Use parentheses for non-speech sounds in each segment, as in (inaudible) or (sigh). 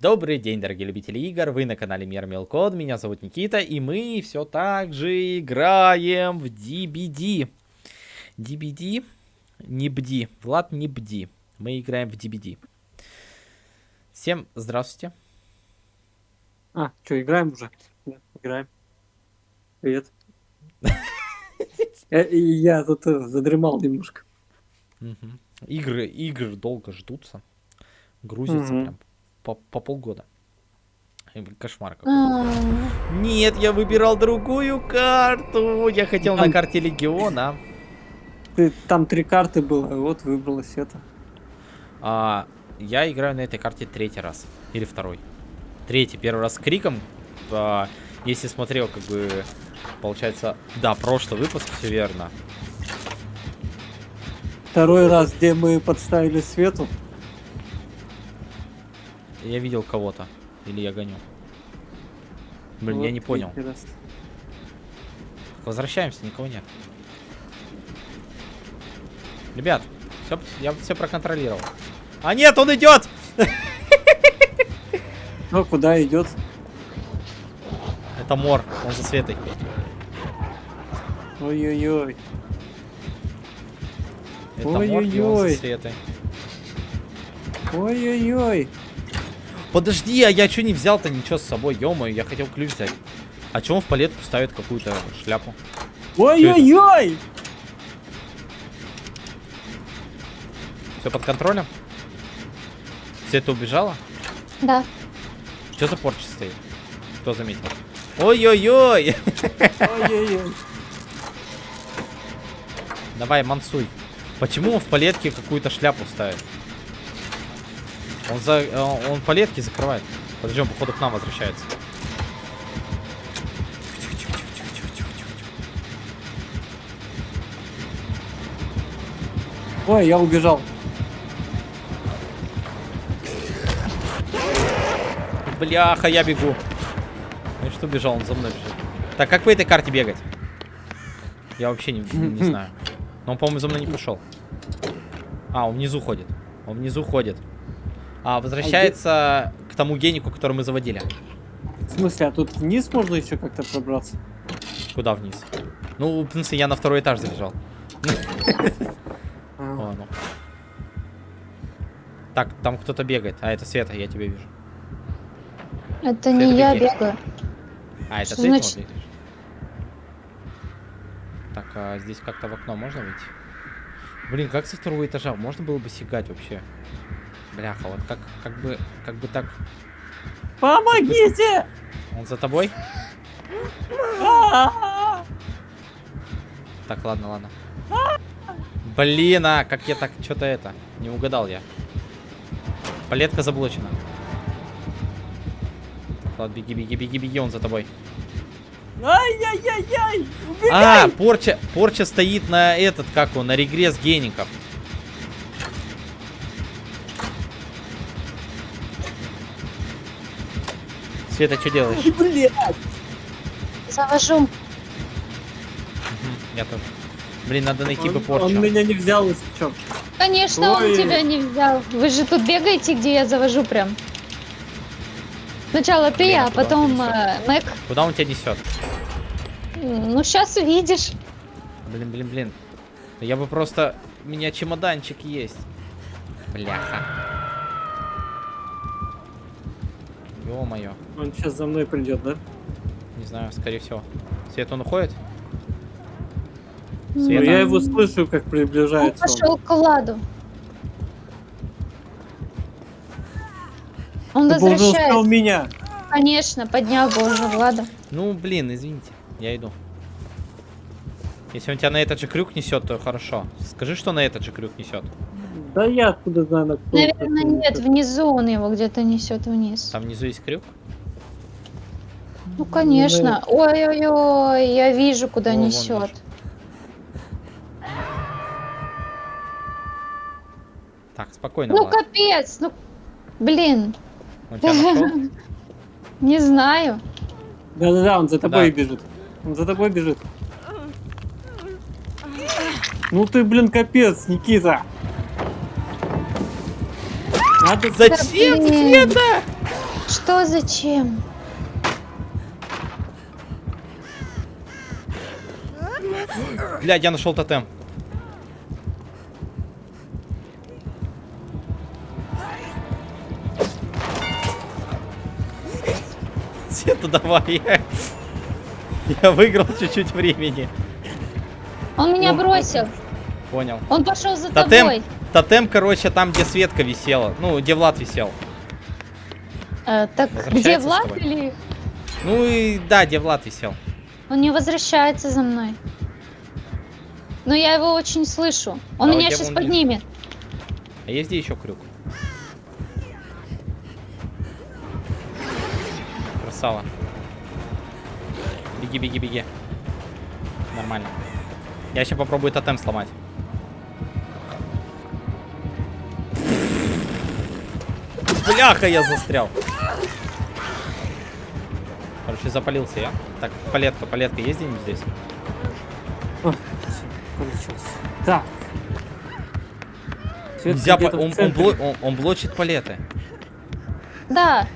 Добрый день, дорогие любители игр, вы на канале Мир Мелкод, меня зовут Никита, и мы все так же играем в DBD. DBD? Не бди, Влад, не бди. Мы играем в DBD. Всем здравствуйте. А, что, играем уже? Да, играем. Привет. (laughs) Э, Я тут э, задремал немножко. Игры, игры долго ждутся. Грузятся Мгм. прям по, по полгода. Кошмар какой. А, Нет, я выбирал другую карту. Я хотел на Там- карте Легиона. Ты, там три карты было, вот выбралась это. А, я играю на этой карте третий раз. Или второй. Третий. Первый раз с криком. А, если смотрел, как бы, получается... Да, прошлый выпуск, все верно. Второй раз, где мы подставили свету. Я видел кого-то. Или я гоню. Блин, я Вот не понял. раз. Возвращаемся, никого нет. Ребят, всё, я все проконтролировал. А нет, он идет! Ну, (laughs) куда идет? Это Мор, он за Светой. Ой-ой-ой. Это Мор, и он за. Светой. Ой-ой-ой. Подожди, а я что не взял-то ничего с собой? ё я хотел ключ взять. А чё он в палетку ставит какую-то шляпу? Ой-ой-ой! Все под контролем? Света убежала? да. Что за порча стоит? Кто заметил? Ой-ой-ой! Ой-ой-ой. Давай, мансуй. Почему он в палетке какую-то шляпу ставит? Он за... Он, он палетки закрывает. Подожди, он походу к нам возвращается. Ой, я убежал. Бляха, я бегу. Ну что бежал, он за мной бежит. Так, как по этой карте бегать? Я вообще не, не знаю. (laughs) Но он, по-моему, за мной не пошел. А, он внизу ходит. Он внизу ходит. А, возвращается к тому генику, который мы заводили. В смысле, а тут вниз можно еще как-то пробраться? Куда вниз? Ну, в принципе, я на второй этаж забежал. (laughs) А, О, ну. Так, там кто-то бегает. А, это Света, я тебя вижу. Это не я бегаю. А, это ты значит? бегаешь? Так, а здесь как-то в окно можно выйти? Блин, как со второго этажа? Можно было бы сигать вообще? Бляха, вот как, как бы, как бы так... Помогите! Он за тобой? Так, ладно, ладно. Блин, а как я так что-то это... Не угадал я. Палетка заблочена. Ладно, беги, беги, беги, беги, он за тобой. Ай-яй-яй-яй! А, порча, порча стоит на этот, как он, на регресс геников. Света, что делаешь? Блядь! Завожу. Я тоже. Блин, надо найти бы порчу. он меня не взял, если чё. Конечно, Ой. он тебя не взял. Вы же тут бегаете, где я завожу прям. Сначала ты, Блин, а потом э, Мэг. Куда он тебя несет? Ну, сейчас увидишь. Блин, блин, блин. Я бы просто... У меня чемоданчик есть. Бляха. Ё-моё. Он сейчас за мной придет, да? Не знаю, скорее всего. Свет, он уходит? Ну, Света? я его слышу, как Он приближается. он. пошел к ладу. Он Ты успел возвращается. меня. Конечно, поднял бы уже Влада. Ну, блин, извините. Я иду. Если он тебя на этот же крюк несет, то хорошо. Скажи, что на этот же крюк несет. Да я откуда знаю, на кто Наверное, нет, несёт. внизу он его где-то несет вниз. Там внизу есть крюк. Ну, конечно. Ой-ой-ой, я вижу, куда О, несет. Так, спокойно. Ну, Влад. капец, ну, блин, Он (laughs) не знаю. Да-да-да, он за тобой Да. бежит. Он за тобой бежит. Ну ты, блин, капец, Никита. Надо... Зачем. Света? Что зачем? Блядь, я нашел тотем. Света, давай. Я, я выиграл чуть-чуть времени. Он меня Ну, бросил. Понял. Он пошел за Тотем, тобой. Тотем, короче, там, где Светка висела. Ну, где Влад висел. Э, так где Влад или... Ну и да, где Влад висел. Он не возвращается за мной. Но я его очень слышу. Он Давай, меня сейчас поднимет. А есть где еще крюк? Красава. Беги, беги, беги. Нормально. Я сейчас попробую тотем сломать. Бляха, я застрял. Короче, запалился я. Так, палетка, палетка есть где-нибудь здесь? Всё, получилось. Так. Нельзя, по- он, он, бло- он- он блочит палеты. Да.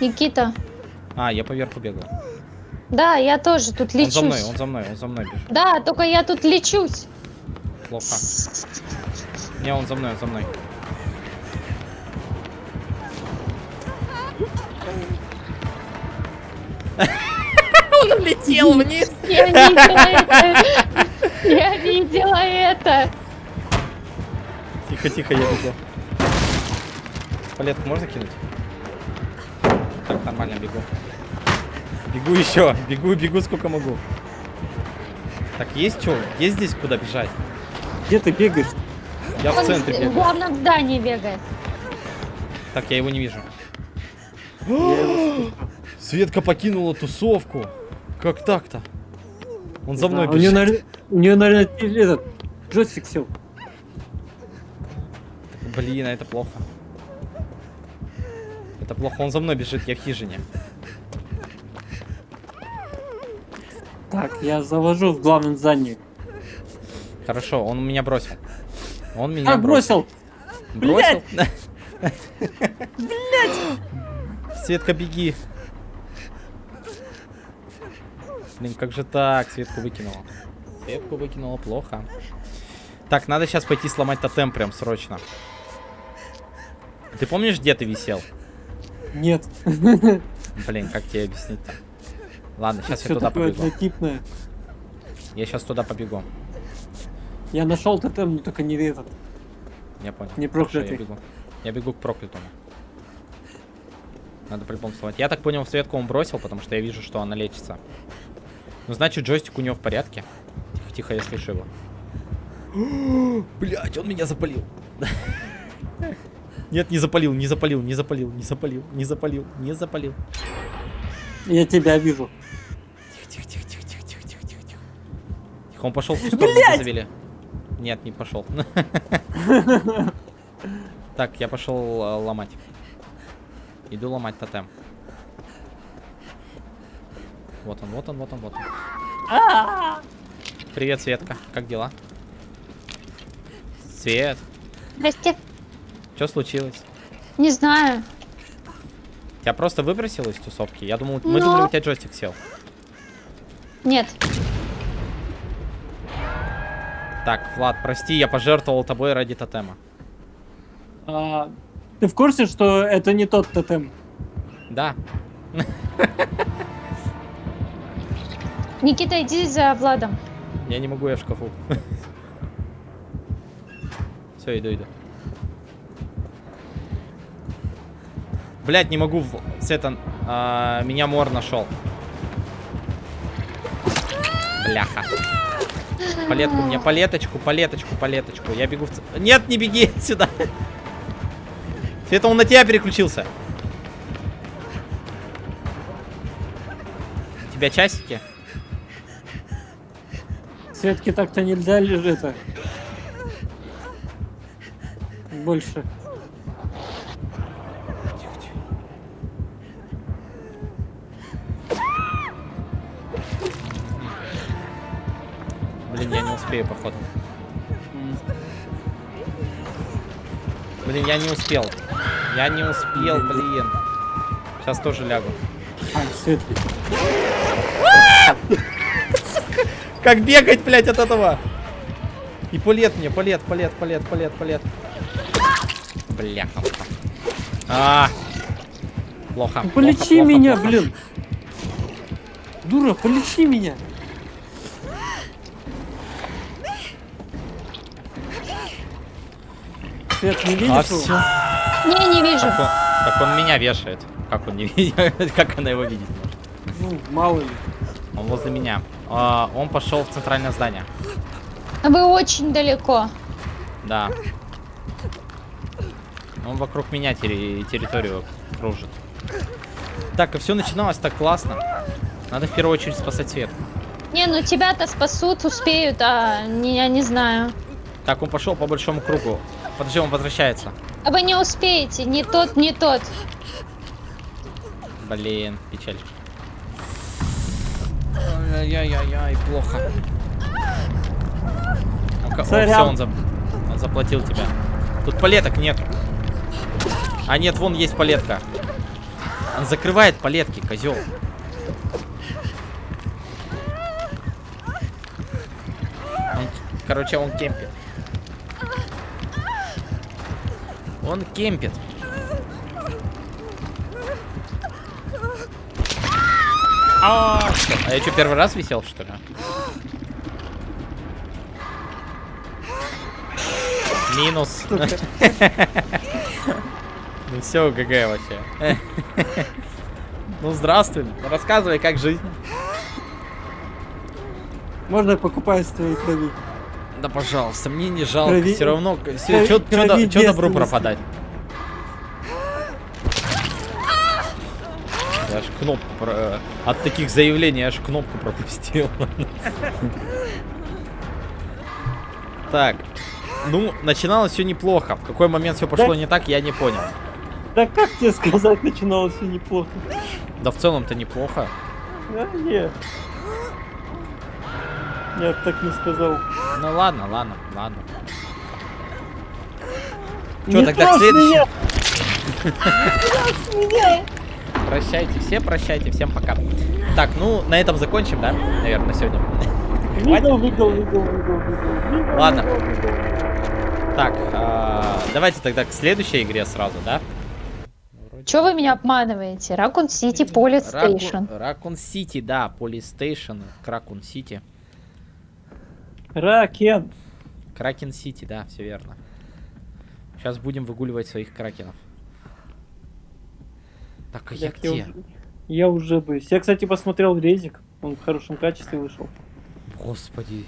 Никита. А, я поверху бегаю. Да, я тоже тут Он лечусь. за мной, он за мной, он за мной бежит. Да, только я тут лечусь. Плохо. Не, он за мной, он за мной. Он улетел вниз. (laughs) Я видела это. Я видела это. Тихо, тихо, я бегу. Палетку можно кинуть? Так, нормально, бегу. Бегу еще, бегу, бегу сколько могу. Так, есть что? Есть здесь куда бежать? Где ты бегаешь? Я в Он центре в бегаю. главном здании бегает. Так, я его не вижу. Светка покинула тусовку. Как так-то? Он за мной знаю. У нее, бежит. наверное, у нее, наверное, этот джойстик сел. Блин, а это плохо. Это плохо, он за мной бежит, я в хижине. Так, я завожу в главном здании. Хорошо, он меня бросил. Он меня А, бросил! Бросил? Блять! (laughs) Светка, беги. Блин, как же так? Светку выкинула. Светку выкинула плохо. Так, надо сейчас пойти сломать тотем прям срочно. Ты помнишь, где ты висел? Нет. Блин, как тебе объяснить-то? Ладно, сейчас я туда побегу. однотипное. Я сейчас туда побегу. Я нашел тотем, но только не этот. Я понял. Не Хорошо, проклятый. Я бегу. Я бегу к проклятому. Надо сломать. Я так понял, Светку он бросил, потому что я вижу, что она лечится. Ну, значит, джойстик у него в порядке. Тихо, тихо, я слышу его. (gasps) Блять, он меня запалил. Нет, не запалил, не запалил, не запалил, не запалил, не запалил, не запалил. Я тебя вижу. Тихо, тихо, тихо, тихо, тихо, тихо, тихо, тихо. Тихо, он пошел в ту сторону, завели. Нет, не пошел. (laughs) Так, я пошел э, ломать. Иду ломать тотем. Вот он, вот он, вот он, вот он. Привет, Светка. Как дела? Свет, Здрасте. что случилось? Не знаю. Тебя просто выбросило из тусовки? Я думал, мы Но. думали, у тебя джойстик сел. Нет. Так, Влад, прости, я пожертвовал тобой ради тотема. А, ты в курсе, что это не тот тотем? Да, (laughs) Никита, иди за Владом. я не могу, я в шкафу. (laughs) Все, иду, иду. Блять, не могу. в- Света, а, меня мор нашел. Бляха. Палетку мне, палеточку, палеточку, палеточку. Я бегу в... Нет, не беги (laughs) сюда. Света, он на тебя переключился. У тебя часики? Светке так-то нельзя лежит это. Больше. Блин, я не успею, походу. Блин, я не успел. Я не успел, блин. Сейчас тоже лягу. А. Как бегать, блядь, от этого? И палет мне, палет, палет, палет, палет, палет. Бляха. А, плохо. Полечи плохо, меня, плохо. блин. Дура, полечи меня. Свет, не видишь А все. Не, не вижу. Так он, так он меня вешает. Как он не (laughs) видит? Как она его видит? Ну, мало ли. Он возле меня. А, он пошел в центральное здание. Вы очень далеко. Да. Он вокруг меня терри- территорию кружит. Так, и все начиналось так классно. Надо в первую очередь спасать свет. Не, ну тебя-то спасут, успеют, а не, я не знаю. Так, он пошел по большому кругу. Подожди, он возвращается. А вы не успеете, не тот, не тот. Блин, печаль. Ай-яй-яй-яй, плохо. Сорян. все, он, за- он заплатил тебя. Тут палеток нету. А нет, вон есть палетка. Он закрывает палетки, козел. Он, короче, он кемпит. Он кемпит. А. А я что, первый раз висел, что ли? Минус. Ну все, ГГ вообще. Ну здравствуй. Рассказывай, как жизнь. Можно я покупаю с твоей крови? Да пожалуйста, мне не жалко. Все равно, что добру девственности. пропадать? Кнопку про- э, от таких заявлений я аж кнопку пропустил. Так, ну начиналось все неплохо. В какой момент все пошло Да. не так, я не понял. Да как тебе сказать, начиналось все неплохо. Да в целом-то неплохо. А, нет. Я так не сказал. Ну ладно, ладно, ладно. Не тогда к следующему? (laughs) Прощайте, все прощайте, всем пока. Так, ну на этом закончим, да? Наверное, на сегодня. Ладно. Так, а, давайте тогда к следующей игре сразу, да? Чего вы меня обманываете? Raccoon City Police Station. Raccoon City, да, Police Station, Кракун Сити. Ракен. Кракен Сити, да, все верно. Сейчас будем выгуливать своих кракенов. Так, а я я, где? уже, я уже боюсь. Я, кстати, посмотрел резик. Он в хорошем качестве вышел. Господи.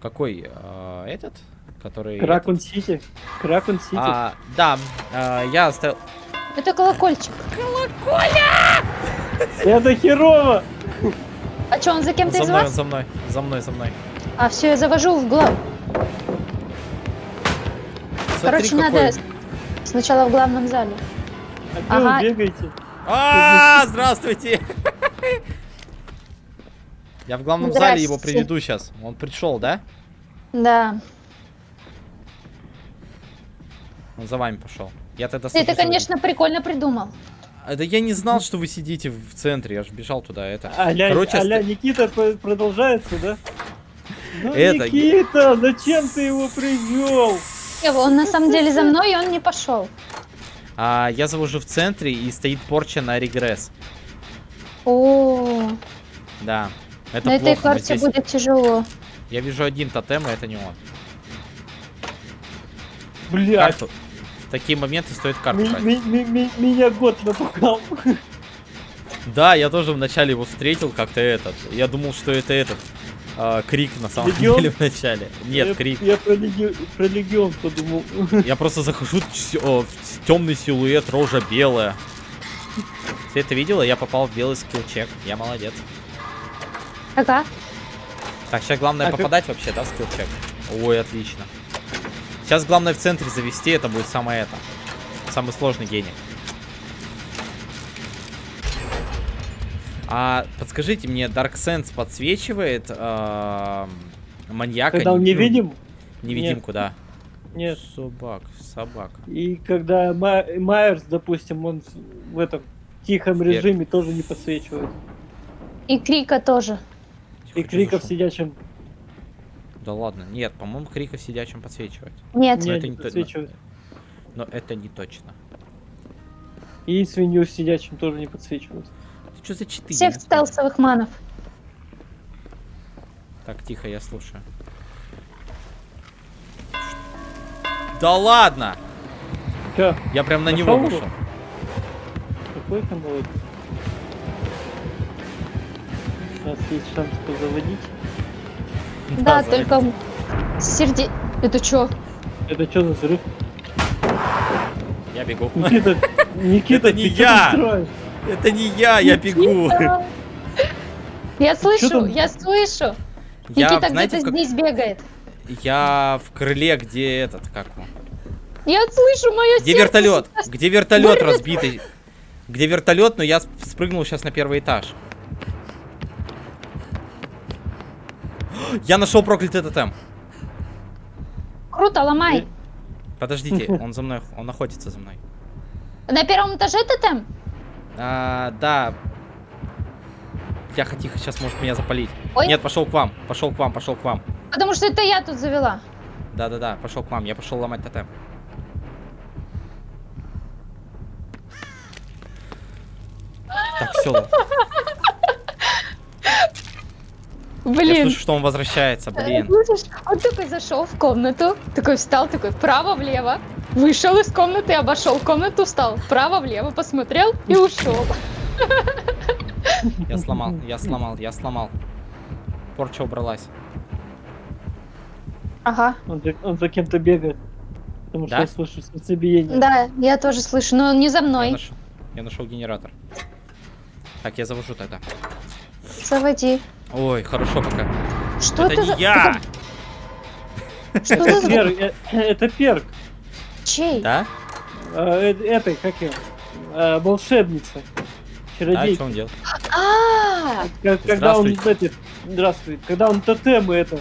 Какой? а, этот? Который... Кракун Сити. Кракун Сити. А, да, а, я оставил... Это колокольчик. Это херово! А что, он за кем-то из мной, вас? за мной, за мной, за мной. А, все, я завожу в глав. Смотри, Короче, какой- надо сначала в главном зале. А где Ага. вы бегаете? А, здравствуйте! Я в главном зале его приведу сейчас. Он пришел, да? Да. Он за вами пошел. Я тогда Ты это, конечно, прикольно придумал. один. Это я не знал, что вы сидите в центре. Я же бежал туда. Это. Аля, Короче, аля оста- Никита продолжается, да? Ну, Это- Никита, зачем ты его привел? Не, Он на самом деле за мной, и он не пошел. а, я завожу в центре и стоит порча на регресс. О, Да. Это на этой плохо. мы карте здесь- будет тяжело. Я вижу один тотем, и это не он. Блядь, Карту. В такие моменты стоит карту ми- ми- ми- меня год напугал. Да, я тоже вначале его встретил как-то этот. Я думал, что это этот. А, крик на самом Легион? деле вначале. Нет, я, крик. Я про, леги- про легион подумал. (laughs) Я просто захожу, темный силуэт, рожа белая. Ты это видела? Я попал в белый скиллчек. Я молодец. Ага. Так, сейчас главное А как- попадать вообще, да, в скиллчек? Ой, отлично. Сейчас главное в центре завести, это будет самое это. Самый сложный гений. А подскажите мне, Dark Sense подсвечивает эм, маньяка? Когда он невидим, Невидимку, да. Нет. Собак, собак. И когда Ма- Майерс, допустим, он в- в этом тихом Вверх. режиме тоже не подсвечивает. И Крика тоже. Тихо, И за шум? сидячим Да ладно, нет, по-моему, криков сидячим подсвечивать. Нет. Но не, это не не подсвечивает. Но это не точно. И свинью сидячим тоже не подсвечивает. Что за читы? Всех стелсовых манов. Так, тихо, я слушаю. Да ладно! Чё, Я прям на Нашёл него его? вышел. какой ты молодец. У нас есть шанс позаводить. Да, за только серде... Это чё? Это что за взрыв? Я бегу. Никита, (laughs) Никита, Это не я! там строишь? Это не я, я бегу. Я слышу, я слышу. Я, Никита где-то здесь бегает. я в крыле, где этот, как его? Я слышу мое Где вертолет? Где вертолет разбитый? Где вертолет, но я сп- спрыгнул сейчас на первый этаж. Я нашел проклятый тотем. Круто, ломай. Подождите, он за мной, он находится за мной. На первом этаже тотем? А, да. Тихо, тихо, сейчас может меня запалить. Ой. Нет, пошел к вам, пошел к вам, пошел к вам. Потому что это я тут завела. Да-да-да, пошел к вам, я пошел ломать тотем. Так, все. Я Блин. слышу, что он возвращается, блин. Слышишь, он такой зашел в комнату, такой встал, такой вправо-влево, вышел из комнаты, обошел комнату, встал вправо-влево, посмотрел и ушел. Я сломал, я сломал, я сломал. Порча убралась. Ага, Он за, он за кем-то бегает. Потому что Да? я слышу сердцебиение. да, я тоже слышу, но он не за Я мной. нашел, я нашел генератор. Так, я завожу тогда. Заводи. Ой, хорошо пока. Что это это не за... я! Что Это за... перк, это перк. (clears throat) Чей? Да? А, э, этой, как ее? А, волшебница. А Чародейка. что он делал? А, Как- когда он Здравствуйте. это, здравствуй, когда он тотемы это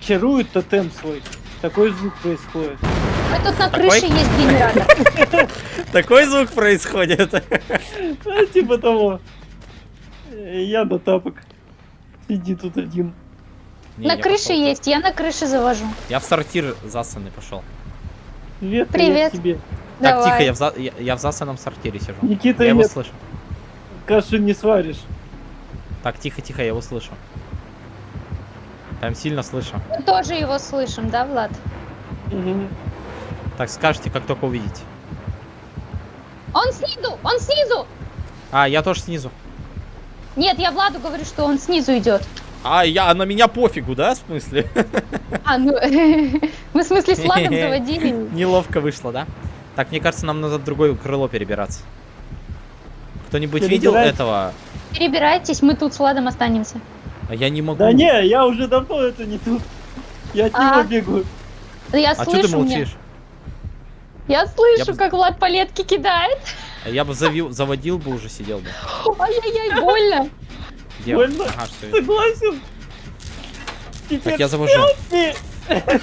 чарует тотем свой, такой звук происходит. мы тут на Такой? крыше есть генератор. (laughs) Такой звук происходит. (laughs) А, типа того. Э, Я на тапок. Сиди тут один. Не, На крыше есть, я на крыше завожу. Я в сортир засанный пошел. Привет, Привет. тебе. Так, Давай. тихо, я в, за- я, я в засанном сортире сижу. Никита, Я его нет, слышу. каши не сваришь. Так, тихо, тихо, я его слышу. Прям сильно слышу. Мы тоже его слышим, да, Влад? Мгм. Так, скажите, как только увидите. Он снизу, он снизу! А, я тоже снизу. Нет, я Владу говорю, что он снизу идет. А, я, а на меня пофигу, да, в смысле? А, ну, (laughs) мы в смысле с Владом заводили. Неловко вышло, да? Так, мне кажется, нам надо в другое крыло перебираться. Кто-нибудь видел этого? Перебирайтесь, мы тут с Владом останемся. А я не могу. Да не, я уже давно это не тут. Я от А. него. Да я А что слышу ты молчишь? Я слышу, бы- как Влад палетки кидает. А Я бы завил, заводил бы уже сидел бы. Ай-яй-яй, больно. Где? Больно? Ага, всё. Согласен. Теперь Так, я завожу. ты. (laughs)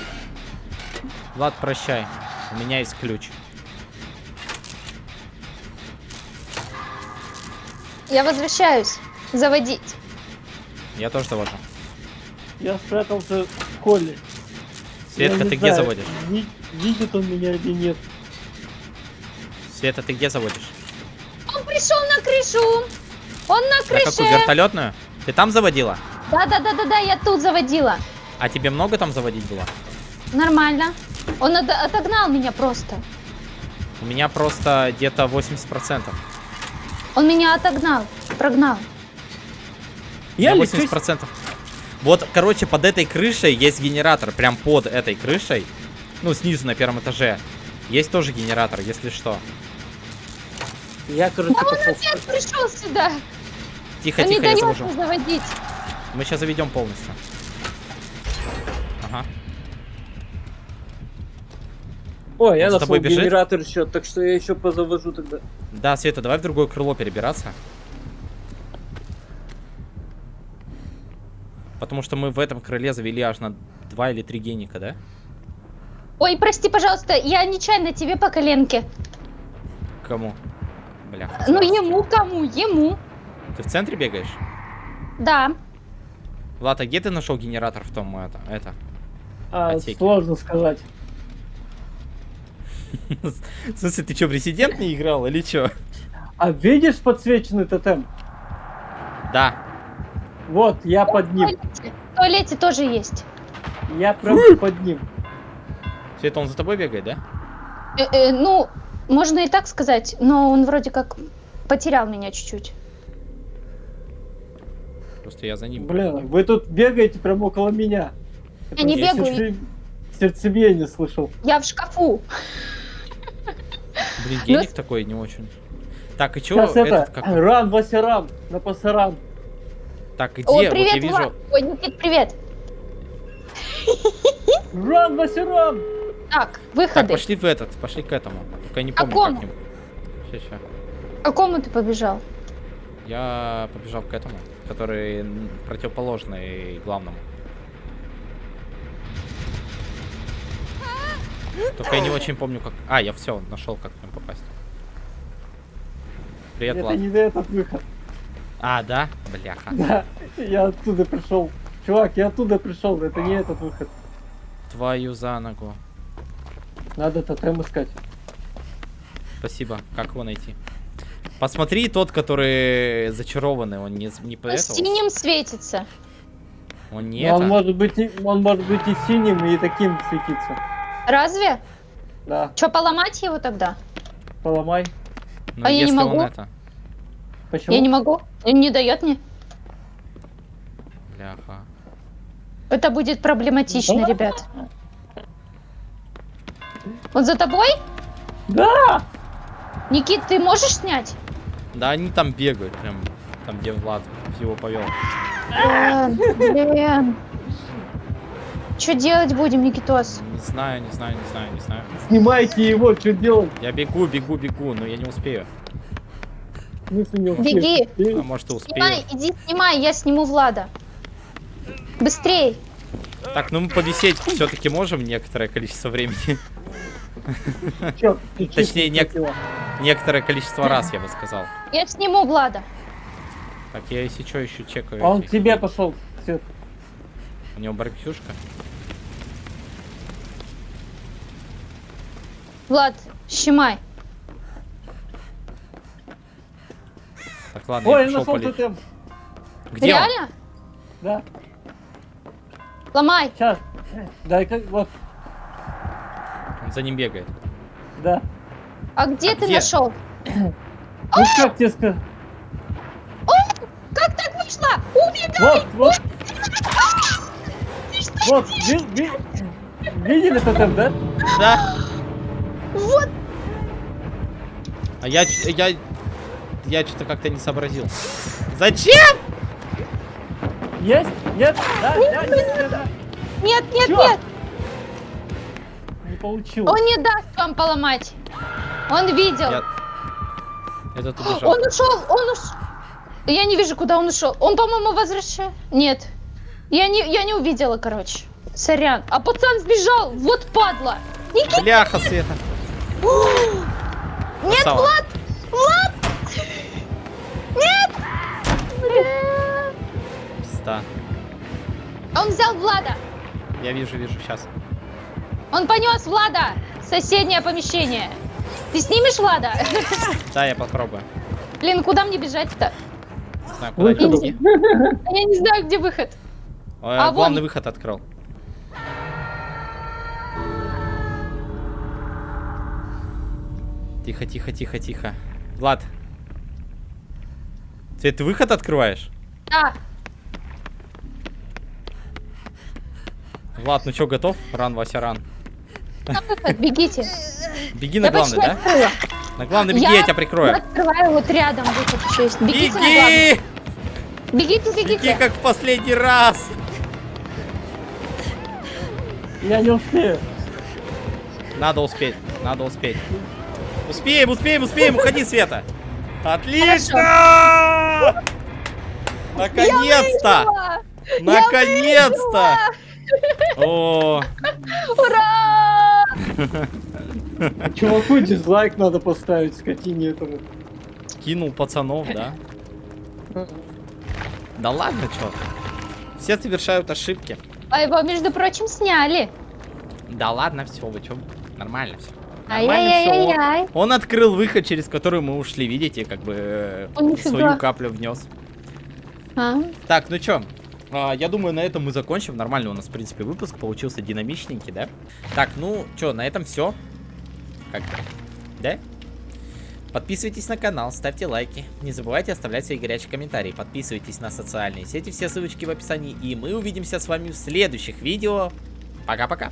Влад, прощай. У меня есть ключ. Я возвращаюсь. Заводить. Я тоже завожу. Я спрятался в холле. Светка, ты где знаю, заводишь? ви- Видит он меня или нет. Света, ты где заводишь? Он пришел на крышу. Он на На какую? крыше. Вертолетную? Ты там заводила? Да-да-да-да-да, я тут заводила. А тебе много там заводить было? Нормально. Он от- отогнал меня просто. У меня просто где-то 80%. Он меня отогнал, прогнал. Я меня лечусь. 80%. Вот, короче, под этой крышей есть генератор. Прям под этой крышей. Ну, снизу на первом этаже. Есть тоже генератор, если что. Я, короче, пошел. Опять пришел сюда. Тихо, не тихо, я завожу. заводить. Мы сейчас заведем полностью. Ага. О, я Он за тобой нашел бежит? генератор еще, так что я еще позавожу тогда. Да, Света, давай в другое крыло перебираться. Потому что мы в этом крыле завели аж на два или три геника, да? Ой, прости, пожалуйста, я нечаянно тебе по коленке. Кому? Бляха. Ну ему кому? Ему. Ты в центре бегаешь? Да. Влад, а где ты нашел генератор в том это? это? А, сложно сказать. В смысле, ты что, в Резидент не играл или что? А видишь подсвеченный тотем? Да. Вот, я под В ним. туалете, в туалете тоже есть. Я прям под ним. Все это он за тобой бегает, да? Э, э, ну, можно и так сказать, но он вроде как потерял меня чуть-чуть. Просто я за ним. Блин, вы тут бегаете прям около меня. Я не бегаю, Сердце- Сердцебиение слышал. я в шкафу. Блин, Ну, геник такой не очень. Так, и чё, Сейчас это, этот как? ран, Вася, ран, на пасаран. Так, где? О, вот я привет, вижу. Влад. Ой, Никит, привет. Ран, Вася, ран! Так, Так, выходы. пошли в этот, пошли к этому. Только я не помню, Какому? как ним. Ща. К какому ты побежал? Я побежал к этому, который противоположный главному. Только я не очень помню, как... А, я все, нашел, как к ним попасть. Привет, Это Влад. не этот выход. А, да? Бляха. Да, я оттуда пришел. Чувак, я оттуда пришел, это не этот выход. Твою за ногу. Надо тотем искать. Спасибо. Как его найти? Посмотри тот, который зачарованный, он не, не по синим светится. Он не он может быть, и- он может быть и синим, и таким светиться. Разве? Да, Че, поломать его тогда? поломай. Ну, а я не могу? это... Почему? Я не могу. Он не дает мне. Бляха. Это будет проблематично, Да. ребят. Он за тобой? Да! Никит, ты можешь снять? Да они там бегают, прям там, где Влад его повел. Блин, блин. Что делать будем, Никитос? Не знаю, не знаю, не знаю, не знаю. Снимайте его, что делать? Я бегу, бегу, бегу, но я не успею. Беги. А может и успею. Снимай, иди снимай, я сниму Влада. Быстрей. Так, ну мы повисеть все-таки можем некоторое количество времени. Точнее, чисто нек- хотела. Некоторое количество раз, я бы сказал. Я сниму Влада. Так, я если что еще чекаю. Он к тебе пошел. Свет. У него барбекюшка. Влад, щемай. Так, ладно, Ой, я я пошел нашел полить. тотем. Где он? Реально? Да, Ломай. сейчас. Дай-ка, вот, Он за ним бегает. да. А где А ты где? нашел? (clears throat) Ну как тебе сказать? Как так вышло? Убегай! Вот, вот. Вот, ви- ви- видели тотем, да? Да? Вот. А я, ч- я, я что-то как-то не сообразил. Зачем? Есть? Нет? Да, да, нет, да. Нет, нет, Чё? нет. Не получилось. Он не даст вам поломать. Он видел. Я... Этот убежал. Он ушел, он ушел. Я не вижу, куда он ушел. Он, по-моему, возвращает. Нет. Я не, я не увидела, короче. Сорян. А пацан сбежал. Вот падла. Никит, Бляха, Света. нет. Влад! Влад! Нет! Бля. Пизда. Он взял Влада. Я вижу, вижу, сейчас. Он понес Влада в соседнее помещение. Ты снимешь Влада? (laughs) Да, я попробую. Блин, куда мне бежать-то? Не знаю, куда Выход. идти. Я не знаю, где выход. Ой, А, главный вон. выход открыл. Тихо, тихо, тихо, тихо. Влад. Ты, ты выход открываешь? Да. Влад, ну что, готов? Ран, Вася, ран. На выход, бегите. (laughs) Беги на Я главный, да? открыла. На главный беги, я, тебя Я прикрою. открываю вот рядом выход еще есть. Бегите на. Беги! Бегите, Беги, как в последний раз! Я не успею. Надо успеть, надо успеть. Успеем, успеем, успеем, уходи, Света. Отлично! Наконец-то! Наконец-то! О, Ура! (laughs) Чуваку дизлайк надо поставить, скотине этому. Кинул пацанов, да? Да ладно, чё. Все совершают ошибки. А его, между прочим, сняли. Да ладно, все, вы чё? Нормально все. Нормально все. Ай-яй-яй-яй. Он открыл выход, через который мы ушли, видите, как бы э, О, нифига. свою каплю внес. А? Так, ну чё, а, я думаю, на этом мы закончим. Нормально у нас, в принципе, выпуск получился динамичненький, да? Так, ну чё, на этом все. Как бы, да? Подписывайтесь на канал, ставьте лайки. Не забывайте оставлять свои горячие комментарии. Подписывайтесь на социальные сети, все ссылочки в описании. И мы увидимся с вами в следующих видео. Пока-пока.